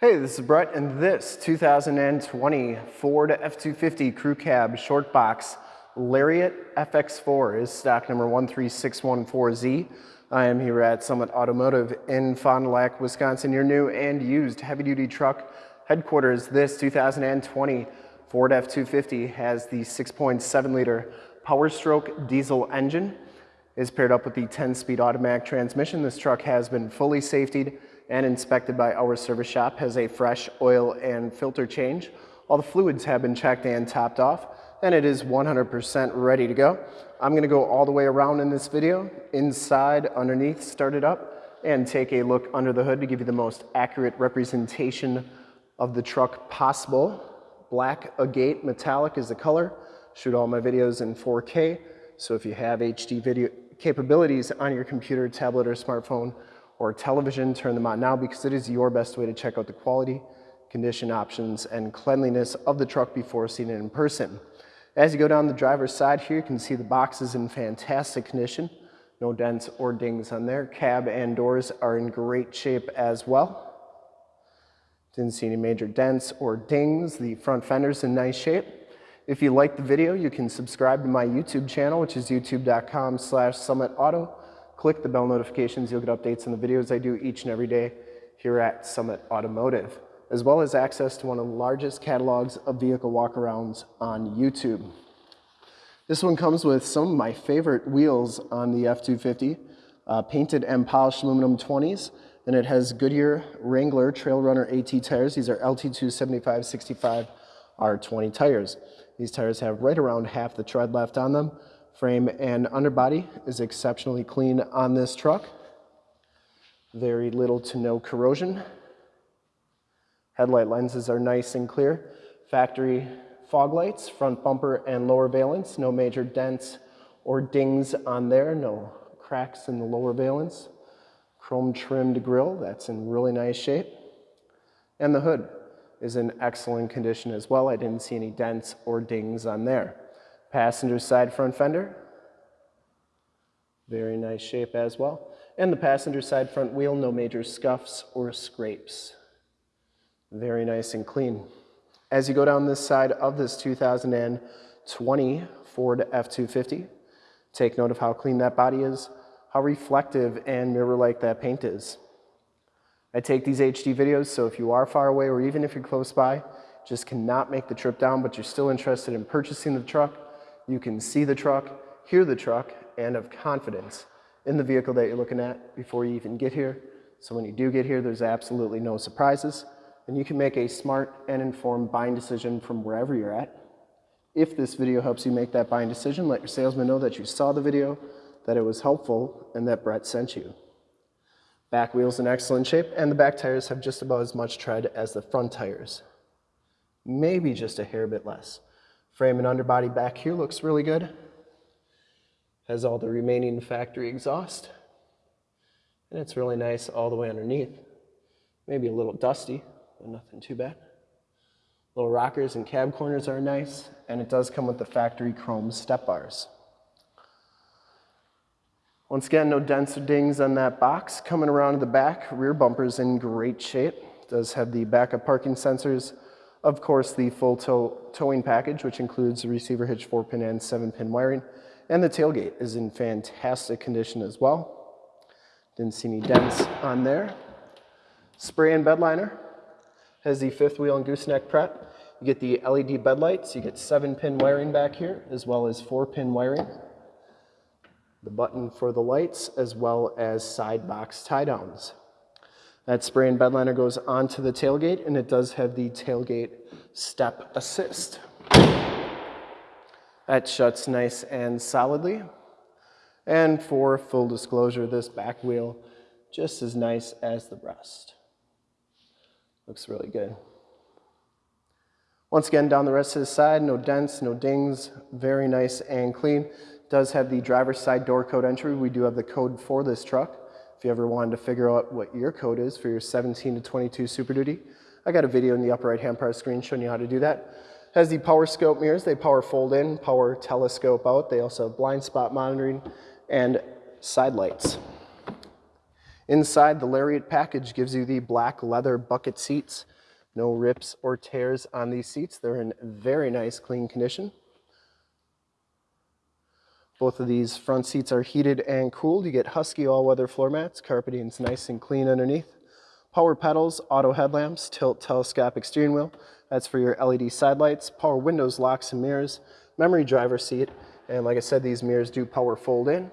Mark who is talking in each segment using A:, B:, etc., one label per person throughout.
A: Hey, this is Brett, and this 2020 Ford F-250 Crew Cab Short Box Lariat FX4 is stock number 13614Z. I am here at Summit Automotive in Fond du Lac, Wisconsin, your new and used heavy-duty truck headquarters. This 2020 Ford F-250 has the 6.7-liter Power Stroke diesel engine. is paired up with the 10-speed automatic transmission. This truck has been fully safetied and inspected by our service shop, has a fresh oil and filter change. All the fluids have been checked and topped off, and it is 100% ready to go. I'm gonna go all the way around in this video, inside, underneath, start it up, and take a look under the hood to give you the most accurate representation of the truck possible. Black agate metallic is the color. Shoot all my videos in 4K, so if you have HD video capabilities on your computer, tablet, or smartphone, or television, turn them on now because it is your best way to check out the quality, condition options, and cleanliness of the truck before seeing it in person. As you go down the driver's side here, you can see the box is in fantastic condition. No dents or dings on there. Cab and doors are in great shape as well. Didn't see any major dents or dings. The front fender's in nice shape. If you like the video, you can subscribe to my YouTube channel, which is youtube.com slash summitauto click the bell notifications. You'll get updates on the videos I do each and every day here at Summit Automotive, as well as access to one of the largest catalogs of vehicle walkarounds on YouTube. This one comes with some of my favorite wheels on the F-250, uh, painted and polished aluminum 20s, and it has Goodyear Wrangler Trail Runner AT tires. These are LT2 7565 R20 tires. These tires have right around half the tread left on them, Frame and underbody is exceptionally clean on this truck. Very little to no corrosion. Headlight lenses are nice and clear. Factory fog lights, front bumper and lower valence. No major dents or dings on there. No cracks in the lower valence. Chrome trimmed grille, that's in really nice shape. And the hood is in excellent condition as well. I didn't see any dents or dings on there. Passenger side front fender, very nice shape as well. And the passenger side front wheel, no major scuffs or scrapes. Very nice and clean. As you go down this side of this 2020 Ford F-250, take note of how clean that body is, how reflective and mirror-like that paint is. I take these HD videos, so if you are far away or even if you're close by, just cannot make the trip down, but you're still interested in purchasing the truck, you can see the truck, hear the truck, and have confidence in the vehicle that you're looking at before you even get here. So when you do get here, there's absolutely no surprises, and you can make a smart and informed buying decision from wherever you're at. If this video helps you make that buying decision, let your salesman know that you saw the video, that it was helpful, and that Brett sent you. Back wheel's in excellent shape, and the back tires have just about as much tread as the front tires. Maybe just a hair bit less. Frame and underbody back here looks really good. Has all the remaining factory exhaust. And it's really nice all the way underneath. Maybe a little dusty, but nothing too bad. Little rockers and cab corners are nice, and it does come with the factory chrome step bars. Once again, no dents or dings on that box. Coming around to the back, rear bumper's in great shape. Does have the backup parking sensors, of course, the full tow towing package, which includes the receiver hitch 4-pin and 7-pin wiring, and the tailgate is in fantastic condition as well. Didn't see any dents on there. Spray and bed liner has the fifth wheel and gooseneck prep. You get the LED bed lights, you get 7-pin wiring back here, as well as 4-pin wiring. The button for the lights, as well as side box tie downs. That spray and bed liner goes onto the tailgate and it does have the tailgate step assist. That shuts nice and solidly. And for full disclosure, this back wheel just as nice as the rest. Looks really good. Once again, down the rest of the side, no dents, no dings, very nice and clean. Does have the driver's side door code entry. We do have the code for this truck. If you ever wanted to figure out what your code is for your 17 to 22 Super Duty, I got a video in the upper right hand part of the screen showing you how to do that. Has the power scope mirrors, they power fold in, power telescope out. They also have blind spot monitoring and side lights. Inside, the Lariat package gives you the black leather bucket seats. No rips or tears on these seats. They're in very nice, clean condition. Both of these front seats are heated and cooled. You get Husky all-weather floor mats. Carpeting's nice and clean underneath. Power pedals, auto headlamps, tilt telescopic steering wheel. That's for your LED side lights. Power windows, locks and mirrors. Memory driver seat. And like I said, these mirrors do power fold in.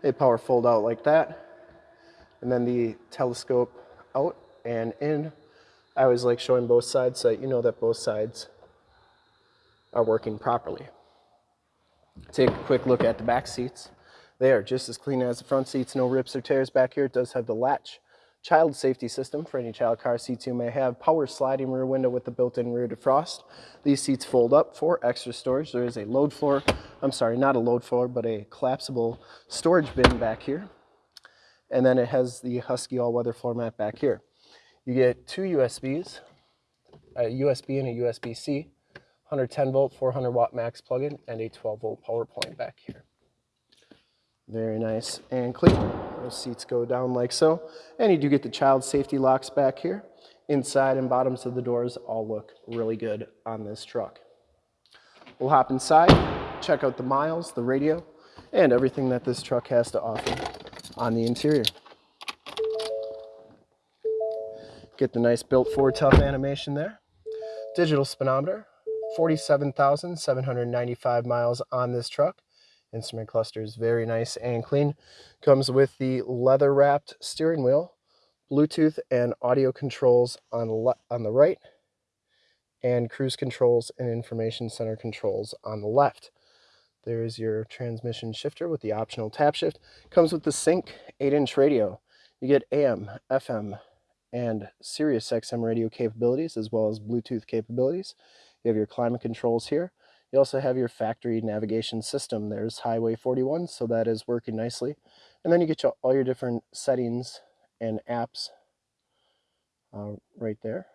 A: They power fold out like that. And then the telescope out and in. I always like showing both sides so that you know that both sides are working properly. Take a quick look at the back seats. They are just as clean as the front seats, no rips or tears back here. It does have the latch child safety system for any child car seats you may have, power sliding rear window with the built-in rear defrost. These seats fold up for extra storage. There is a load floor, I'm sorry, not a load floor, but a collapsible storage bin back here. And then it has the Husky all-weather floor mat back here. You get two USBs, a USB and a USB-C, 110 volt, 400 watt max plug-in, and a 12 volt power point back here. Very nice and clean. Those seats go down like so. And you do get the child safety locks back here. Inside and bottoms of the doors all look really good on this truck. We'll hop inside, check out the miles, the radio, and everything that this truck has to offer on the interior. Get the nice built Ford Tough animation there. Digital speedometer, 47,795 miles on this truck. Instrument cluster is very nice and clean. Comes with the leather wrapped steering wheel, Bluetooth and audio controls on, on the right, and cruise controls and information center controls on the left. There's your transmission shifter with the optional tap shift. Comes with the Sync 8-inch radio. You get AM, FM, and Sirius XM radio capabilities as well as Bluetooth capabilities. You have your climate controls here. You also have your factory navigation system. There's Highway 41, so that is working nicely. And then you get your, all your different settings and apps uh, right there.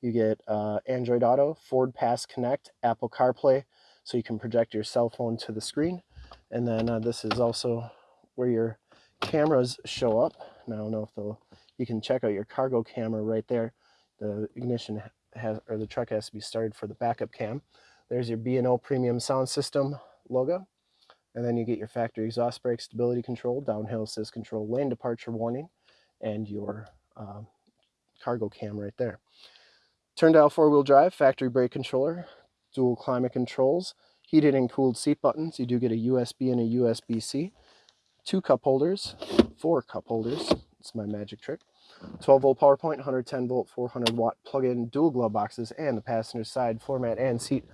A: You get uh, Android Auto, Ford Pass Connect, Apple CarPlay, so you can project your cell phone to the screen. And then uh, this is also where your cameras show up. And I don't know if you can check out your cargo camera right there. The ignition has, or the truck has to be started for the backup cam. There's your B&O Premium Sound System logo. And then you get your factory exhaust brake stability control, downhill assist control, lane departure warning, and your um, cargo cam right there. Turn dial four-wheel drive, factory brake controller, dual climate controls, heated and cooled seat buttons. You do get a USB and a USB-C, two cup holders, four cup holders. It's my magic trick. 12 volt power point, 110 volt, 400 watt plug-in dual glove boxes, and the passenger side floor mat and seat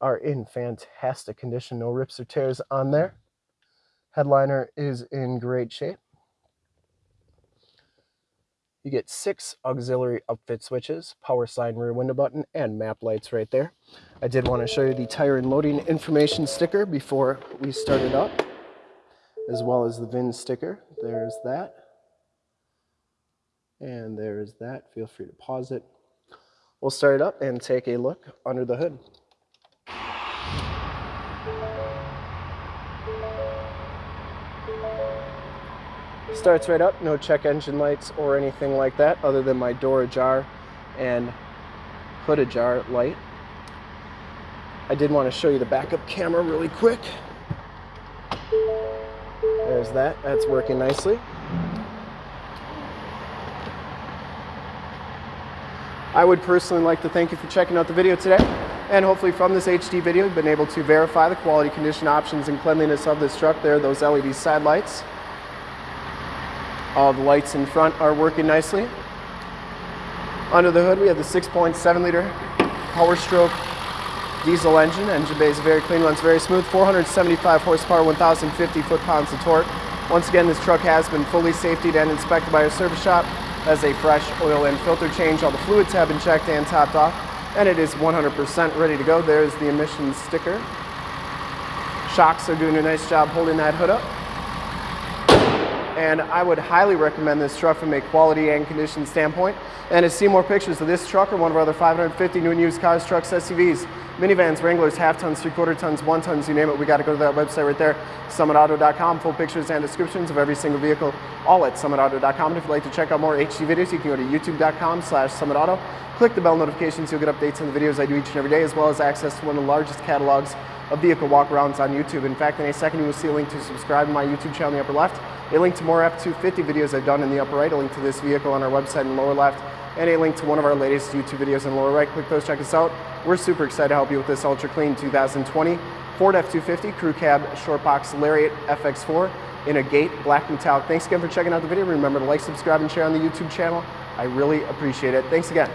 A: are in fantastic condition. No rips or tears on there. Headliner is in great shape. You get six auxiliary upfit switches, power slide rear window button, and map lights right there. I did want to show you the tire and loading information sticker before we started up, as well as the VIN sticker. There's that. And there's that. Feel free to pause it. We'll start it up and take a look under the hood. Starts right up, no check engine lights or anything like that other than my door ajar and hood ajar light. I did want to show you the backup camera really quick. There's that, that's working nicely. I would personally like to thank you for checking out the video today. And hopefully from this HD video, you've been able to verify the quality, condition, options, and cleanliness of this truck. There those LED side lights. All the lights in front are working nicely. Under the hood, we have the 6.7 liter Power Stroke diesel engine. Engine bay is very clean, runs very smooth. 475 horsepower, 1,050 foot-pounds of torque. Once again, this truck has been fully safetied and inspected by our service shop as a fresh oil and filter change. All the fluids have been checked and topped off, and it is 100% ready to go. There's the emissions sticker. Shocks are doing a nice job holding that hood up. And I would highly recommend this truck from a quality and condition standpoint. And to see more pictures of this truck or one of our other 550 new and used cars, trucks, SUVs, minivans, Wranglers, half tons, three quarter tons, one tons, you name it. We got to go to that website right there, summitauto.com. Full pictures and descriptions of every single vehicle, all at summitauto.com. And if you'd like to check out more HD videos, you can go to youtube.com slash summitauto. Click the bell notifications, you'll get updates on the videos I do each and every day, as well as access to one of the largest catalogs of vehicle walkarounds on YouTube. In fact, in a second, you will see a link to subscribe to my YouTube channel in the upper left, a link to more F-250 videos I've done in the upper right, a link to this vehicle on our website in the lower left, and a link to one of our latest YouTube videos in the lower right. Click those, check us out. We're super excited to help you with this ultra clean 2020 Ford F-250 Crew Cab Short Box Lariat FX4 in Agate black metallic. Thanks again for checking out the video. Remember to like, subscribe, and share on the YouTube channel. I really appreciate it. Thanks again.